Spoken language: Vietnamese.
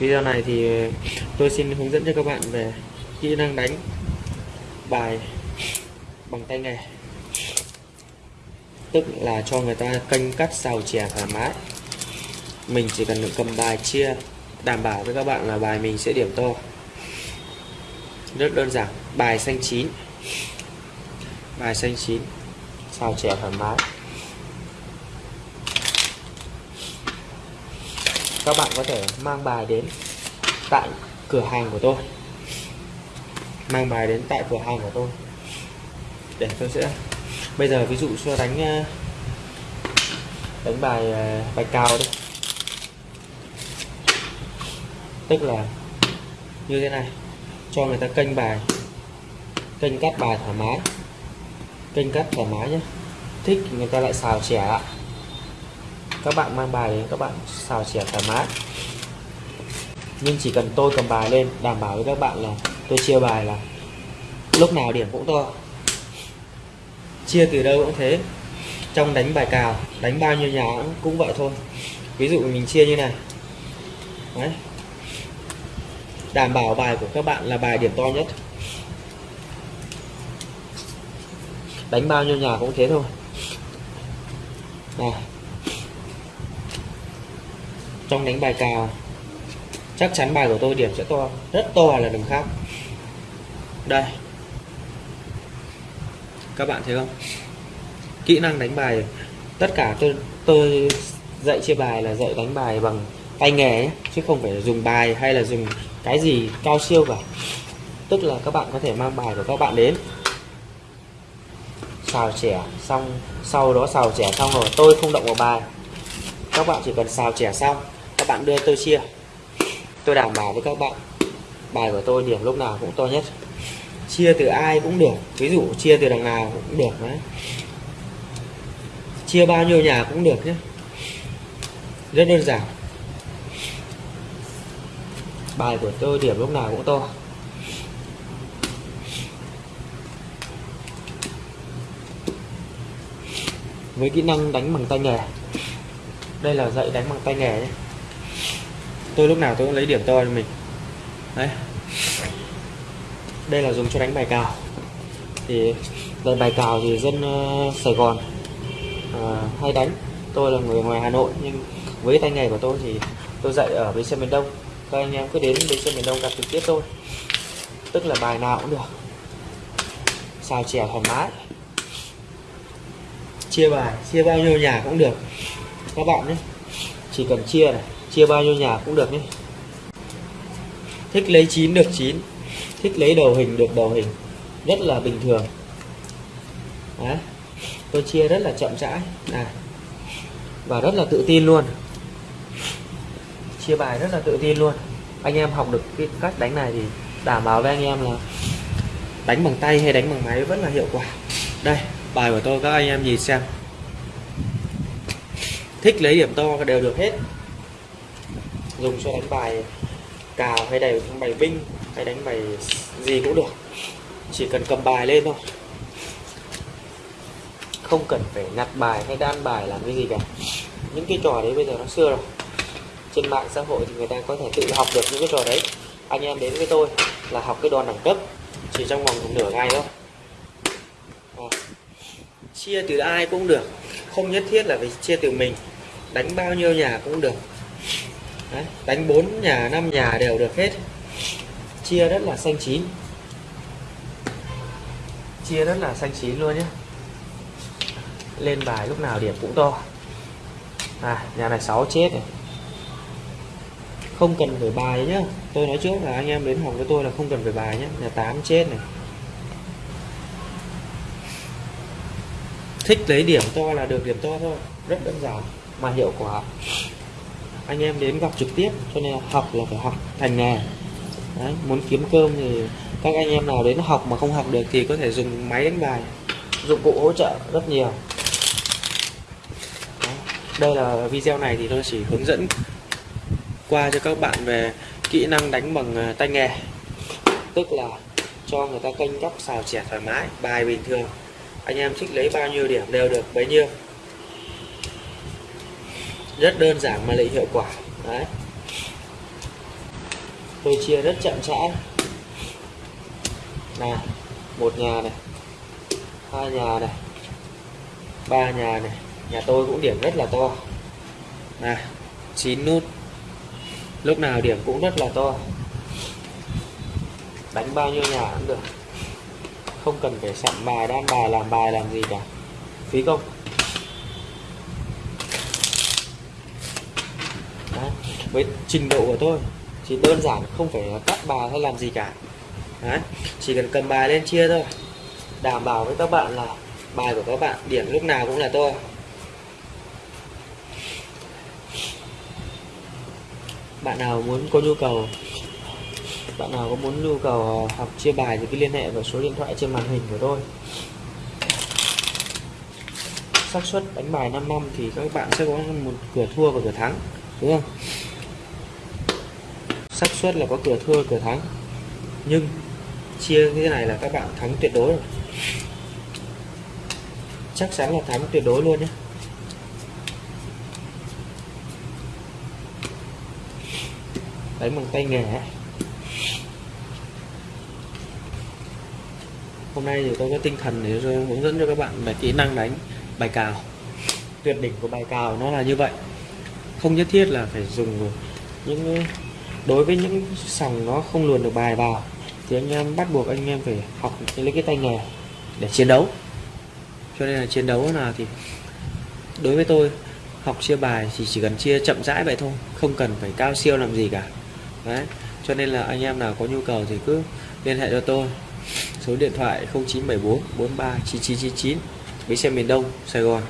Video này thì tôi xin hướng dẫn cho các bạn về kỹ năng đánh bài bằng tay nghề. Tức là cho người ta canh cắt xào chè thoải mái. Mình chỉ cần cầm bài chia, đảm bảo với các bạn là bài mình sẽ điểm to. Rất đơn giản, Bài xanh chín. Bài xanh chín, Xào chè thoải mái. Các bạn có thể mang bài đến tại cửa hàng của tôi. Mang bài đến tại cửa hàng của tôi. Để tôi sẽ bây giờ ví dụ cho đánh ờ, đánh bài ờ, bài cao đi. Tức là như thế này. Cho người ta kênh bài. Kênh cắt bài thoải mái. Kênh cắt thoải mái nhé. Thích thì người ta lại xào trẻ ạ các bạn mang bài đến các bạn xào chẻ thoải mái. Nhưng chỉ cần tôi cầm bài lên, đảm bảo với các bạn là tôi chia bài là lúc nào điểm cũng to. Chia từ đâu cũng thế. Trong đánh bài cào, đánh bao nhiêu nhà cũng vậy thôi. Ví dụ mình chia như này. Đấy. đảm bảo bài của các bạn là bài điểm to nhất. Đánh bao nhiêu nhà cũng thế thôi. Này trong đánh bài cào chắc chắn bài của tôi điểm sẽ to rất to là đừng khác. Đây. Các bạn thấy không? Kỹ năng đánh bài tất cả tôi tôi dạy chia bài là dạy đánh bài bằng tay nghề ấy, chứ không phải dùng bài hay là dùng cái gì cao siêu cả. Tức là các bạn có thể mang bài của các bạn đến. Xào trẻ xong sau đó xào trẻ xong rồi tôi không động vào bài. Các bạn chỉ cần xào trẻ xong các bạn đưa tôi chia. Tôi đảm bảo với các bạn, bài của tôi điểm lúc nào cũng to nhất. Chia từ ai cũng được, ví dụ chia từ đằng nào cũng được đấy. Chia bao nhiêu nhà cũng được nhé. Rất đơn giản. Bài của tôi điểm lúc nào cũng to. Với kỹ năng đánh bằng tay nghề. Đây là dạy đánh bằng tay nghề nhé tôi lúc nào tôi cũng lấy điểm to cho mình đấy. Đây là dùng cho đánh bài cào. Thì về bài cào thì dân uh, Sài Gòn uh, hay đánh. Tôi là người ngoài Hà Nội nhưng với tay nghề của tôi thì tôi dạy ở bến xe miền Đông. Các anh em cứ đến bến xe miền Đông gặp trực tiếp tôi. Tức là bài nào cũng được. Xào chè thoải mái. Chia bài chia bao nhiêu nhà cũng được. Các bạn nhé. Chỉ cần chia này chia bao nhiêu nhà cũng được nhé. Thích lấy 9 được 9 thích lấy đầu hình được đầu hình, rất là bình thường. Đấy. tôi chia rất là chậm rãi này, và rất là tự tin luôn. Chia bài rất là tự tin luôn. Anh em học được cái cách đánh này thì đảm bảo với anh em là đánh bằng tay hay đánh bằng máy vẫn là hiệu quả. Đây, bài của tôi các anh em nhìn xem. Thích lấy điểm to đều được hết dùng cho đánh bài cào hay đánh bài binh hay đánh bài gì cũng được. Chỉ cần cầm bài lên thôi. Không cần phải nhặt bài hay đan bài làm cái gì cả. Những cái trò đấy bây giờ nó xưa rồi. Trên mạng xã hội thì người ta có thể tự học được những cái trò đấy. Anh em đến với tôi là học cái đòn đẳng cấp, chỉ trong vòng nửa ngày thôi. À. chia từ ai cũng được. Không nhất thiết là phải chia từ mình. Đánh bao nhiêu nhà cũng được. Đấy, đánh 4 nhà 5 nhà đều được hết. Chia rất là xanh chín. Chia rất là xanh chín luôn nhé. Lên bài lúc nào điểm cũng to. À nhà này 6 chết này. Không cần phải bài nhá. Tôi nói trước là anh em đến học với tôi là không cần phải bài nhé nhà 8 chết này. Thích lấy điểm to là được điểm to thôi. Rất đơn giản mà hiệu quả anh em đến gặp trực tiếp cho nên học là phải học thành nghề. Đấy, muốn kiếm cơm thì các anh em nào đến học mà không học được thì có thể dùng máy đánh bài dụng cụ hỗ trợ rất nhiều. Đấy, đây là video này thì tôi chỉ hướng dẫn qua cho các bạn về kỹ năng đánh bằng à, tay nghề. Tức là cho người ta canh góc xào chẻ thoải mái bài bình thường. Anh em thích lấy bao nhiêu điểm đều được bấy nhiêu rất đơn giản mà lại hiệu quả. Đấy. Tôi chia rất chậm rãi này, một nhà này, hai nhà này, ba nhà này. Nhà tôi cũng điểm rất là to. Này, chín nút. Lúc nào điểm cũng rất là to. Đánh bao nhiêu nhà cũng được. Không cần phải soạn bài, đan bài, làm bài, làm gì cả. Phí công Đấy với trình độ của tôi thì đơn giản không phải cắt bài hay làm gì cả Đấy. chỉ cần cầm bài lên chia thôi đảm bảo với các bạn là bài của các bạn điểm lúc nào cũng là tôi. bạn nào muốn có nhu cầu, bạn nào có muốn nhu cầu ờ, học chia bài thì cứ liên hệ vào số điện thoại trên màn hình của tôi xác suất đánh bài 5 năm thì các bạn sẽ có một cửa thua và cửa thắng, đúng không xác suất là có cửa thua cửa thắng. Nhưng chia như thế này là các bạn thắng tuyệt đối rồi. Chắc chắn là thắng tuyệt đối luôn nhé. Đánh bằng tay nghề hôm nay thì tôi có tinh thần để hướng dẫn cho các bạn về kỹ năng đánh bài cào. Tuyệt đỉnh của bài cào nó là như vậy. Không nhất thiết là phải dùng những đối với những sòng nó không luồn được bài vào, thì anh em bắt buộc anh em phải học lấy cái tay nghề để chiến đấu. Cho nên là chiến đấu nào thì đối với tôi, học chia bài thì chỉ cần chia chậm rãi vậy thôi, không cần phải cao siêu làm gì cả. Đấy, cho nên là anh em nào có nhu cầu thì cứ liên hệ cho tôi. Số điện thoại 0974 43 9999 bến xe miền Đông, Sài Gòn.